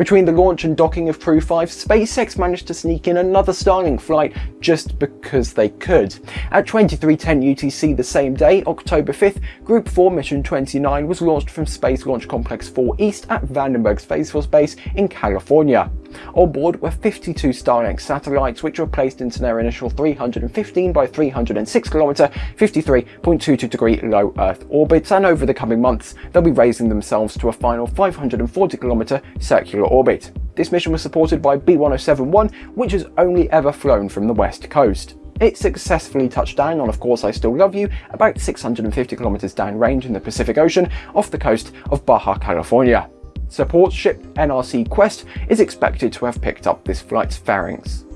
Between the launch and docking of Crew 5, SpaceX managed to sneak in another Starlink flight just because they could. At 2310 UTC the same day, October 5th, Group 4 Mission 29 was launched from Space Launch Complex 4 East at Vandenberg Space Force Base in California. On board were 52 Starlink satellites which were placed into their initial 315 by 306 km 53.22 degree low Earth orbits and over the coming months they'll be raising themselves to a final 540 km circular orbit. This mission was supported by B-1071 which has only ever flown from the west coast. It successfully touched down on Of Course I Still Love You about 650 kilometers downrange in the Pacific Ocean off the coast of Baja California. Support ship NRC Quest is expected to have picked up this flight's fairings.